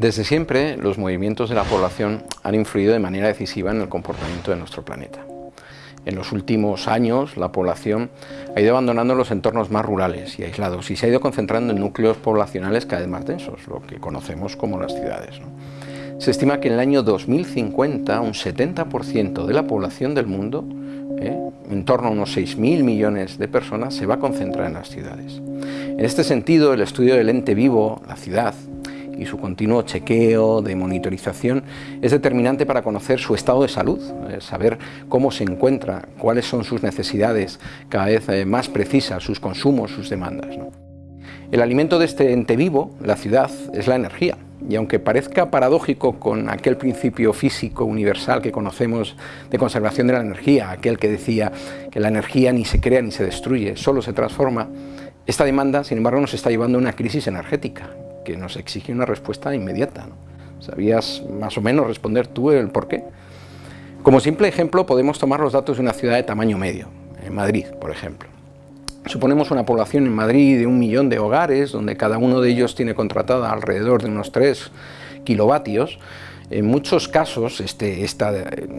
Desde siempre, los movimientos de la población han influido de manera decisiva en el comportamiento de nuestro planeta. En los últimos años, la población ha ido abandonando los entornos más rurales y aislados y se ha ido concentrando en núcleos poblacionales cada vez más densos, lo que conocemos como las ciudades. Se estima que en el año 2050 un 70% de la población del mundo, ¿eh? en torno a unos 6.000 millones de personas, se va a concentrar en las ciudades. En este sentido, el estudio del ente vivo, la ciudad, y su continuo chequeo de monitorización es determinante para conocer su estado de salud, eh, saber cómo se encuentra, cuáles son sus necesidades cada vez eh, más precisas, sus consumos, sus demandas. El alimento de este ente vivo, la ciudad, es la energía. Y aunque parezca paradójico con aquel principio físico universal que conocemos de conservación de la energía, aquel que decía que la energía ni se crea ni se destruye, solo se transforma, esta demanda, sin embargo, nos está llevando a una crisis energética que nos exige una respuesta inmediata. ¿Sabías más o menos responder tú el por qué? Como simple ejemplo podemos tomar los datos de una ciudad de tamaño medio, en Madrid, por ejemplo. Suponemos una población en Madrid de un millón de hogares, donde cada uno de ellos tiene contratada alrededor de unos 3 kilovatios. En muchos casos este, esta,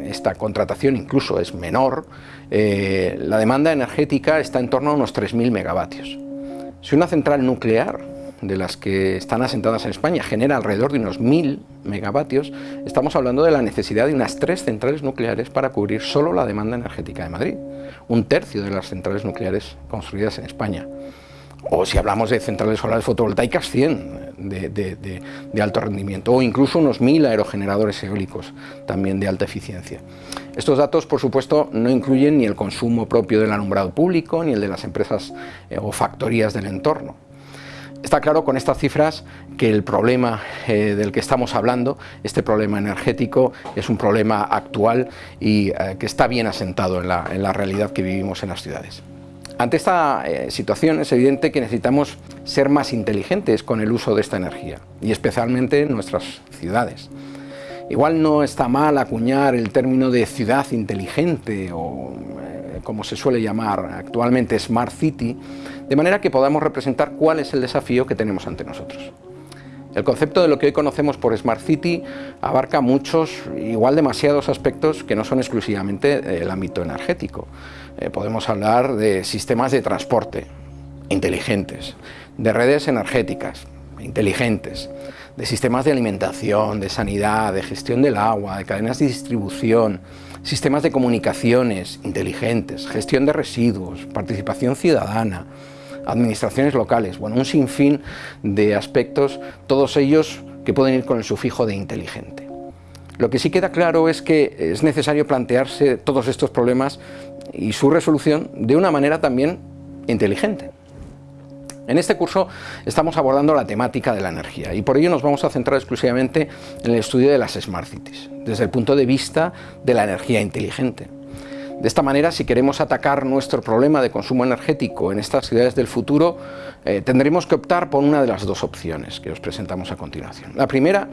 esta, contratación incluso es menor, eh, la demanda energética está en torno a unos 3.000 megavatios. Si una central nuclear de las que están asentadas en España genera alrededor de unos 1.000 megavatios, estamos hablando de la necesidad de unas tres centrales nucleares para cubrir solo la demanda energética de Madrid, un tercio de las centrales nucleares construidas en España. O si hablamos de centrales solares fotovoltaicas, 100 de, alto rendimiento, o incluso unos 1.000 aerogeneradores eólicos, también de alta eficiencia. Estos datos, por supuesto, no incluyen ni el consumo propio del alumbrado público, ni el de las empresas eh, o factorías del entorno. Está claro con estas cifras que el problema eh, del que estamos hablando, este problema energético, es un problema actual y eh, que está bien asentado en la, realidad que vivimos en las ciudades. Ante esta eh, situación es evidente que necesitamos ser más inteligentes con el uso de esta energía y especialmente en nuestras ciudades. Igual no está mal acuñar el término de ciudad inteligente o como se suele llamar actualmente Smart City, de manera que podamos representar cuál es el desafío que tenemos ante nosotros. El concepto de lo que hoy conocemos por Smart City abarca muchos, igual demasiados aspectos que no son exclusivamente el ámbito energético. Eh, podemos hablar de sistemas de transporte inteligentes, de redes energéticas inteligentes, de sistemas de alimentación, de sanidad, de gestión del agua, de cadenas de distribución, sistemas de comunicaciones inteligentes, gestión de residuos, participación ciudadana, administraciones locales, bueno, un sinfín de aspectos, todos ellos que pueden ir con el sufijo de inteligente. Lo que sí queda claro es que es necesario plantearse todos estos problemas y su resolución de una manera también inteligente. En este curso estamos abordando la temática de la energía y por ello nos vamos a centrar exclusivamente en el estudio de las Smart Cities, desde el punto de vista de la energía inteligente. De esta manera, si queremos atacar nuestro problema de consumo energético en estas ciudades del futuro, eh, tendremos que optar por una de las dos opciones que os presentamos a continuación. La primera,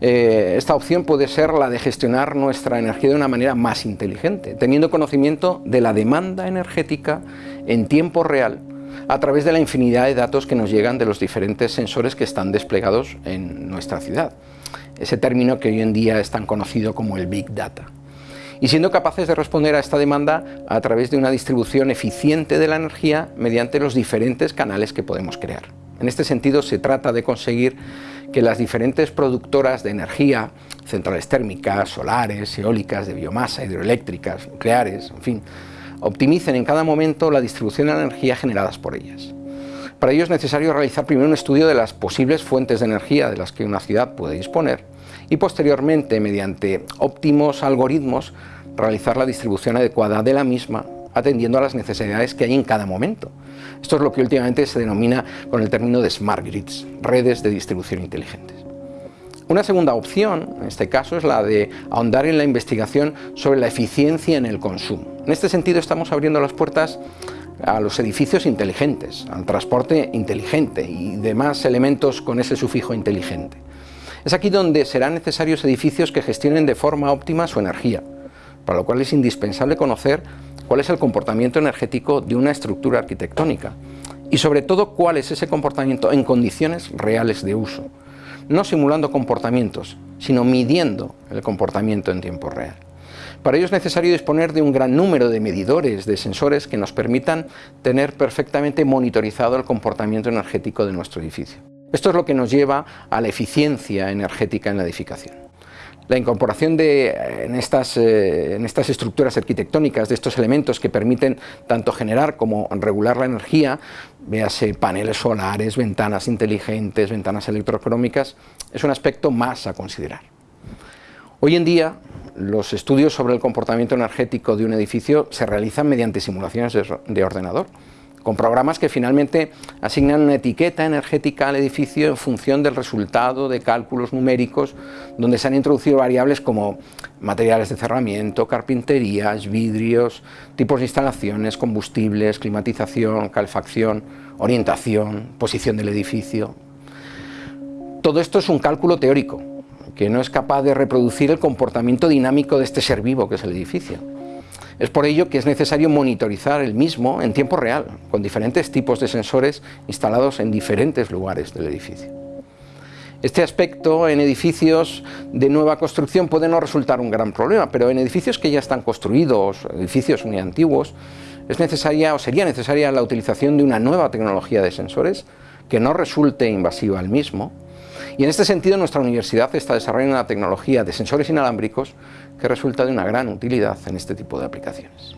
eh, esta opción puede ser la de gestionar nuestra energía de una manera más inteligente, teniendo conocimiento de la demanda energética en tiempo real a través de la infinidad de datos que nos llegan de los diferentes sensores que están desplegados en nuestra ciudad. Ese término que hoy en día es tan conocido como el Big Data. Y siendo capaces de responder a esta demanda a través de una distribución eficiente de la energía mediante los diferentes canales que podemos crear. En este sentido se trata de conseguir que las diferentes productoras de energía, centrales térmicas, solares, eólicas, de biomasa, hidroeléctricas, nucleares, en fin, optimicen en cada momento la distribución de energía generadas por ellas. Para ello es necesario realizar primero un estudio de las posibles fuentes de energía de las que una ciudad puede disponer y posteriormente, mediante óptimos algoritmos, realizar la distribución adecuada de la misma atendiendo a las necesidades que hay en cada momento. Esto es lo que últimamente se denomina con el término de Smart Grids, redes de distribución inteligentes. Una segunda opción, en este caso, es la de ahondar en la investigación sobre la eficiencia en el consumo. En este sentido estamos abriendo las puertas a los edificios inteligentes, al transporte inteligente y demás elementos con ese sufijo inteligente. Es aquí donde serán necesarios edificios que gestionen de forma óptima su energía, para lo cual es indispensable conocer cuál es el comportamiento energético de una estructura arquitectónica y sobre todo cuál es ese comportamiento en condiciones reales de uso no simulando comportamientos, sino midiendo el comportamiento en tiempo real. Para ello es necesario disponer de un gran número de medidores, de sensores que nos permitan tener perfectamente monitorizado el comportamiento energético de nuestro edificio. Esto es lo que nos lleva a la eficiencia energética en la edificación. La incorporación de, eh, en estas estructuras arquitectónicas de estos elementos que permiten tanto generar como regular la energía, véase paneles solares, ventanas inteligentes, ventanas electrocrómicas, es un aspecto más a considerar. Hoy en día los estudios sobre el comportamiento energético de un edificio se realizan mediante simulaciones de ordenador, con programas que finalmente asignan una etiqueta energética al edificio en función del resultado de cálculos numéricos donde se han introducido variables como materiales de cerramiento, carpinterías, vidrios, tipos de instalaciones, combustibles, climatización, calefacción, orientación, posición del edificio. Todo esto es un cálculo teórico, que no es capaz de reproducir el comportamiento dinámico de este ser vivo que es el edificio. Es por ello que es necesario monitorizar el mismo en tiempo real, con diferentes tipos de sensores instalados en diferentes lugares del edificio. Este aspecto en edificios de nueva construcción puede no resultar un gran problema, pero en edificios que ya están construidos, edificios muy antiguos, es necesaria o sería necesaria la utilización de una nueva tecnología de sensores que no resulte invasiva al mismo, y en este sentido nuestra universidad está desarrollando una tecnología de sensores inalámbricos que resulta de una gran utilidad en este tipo de aplicaciones.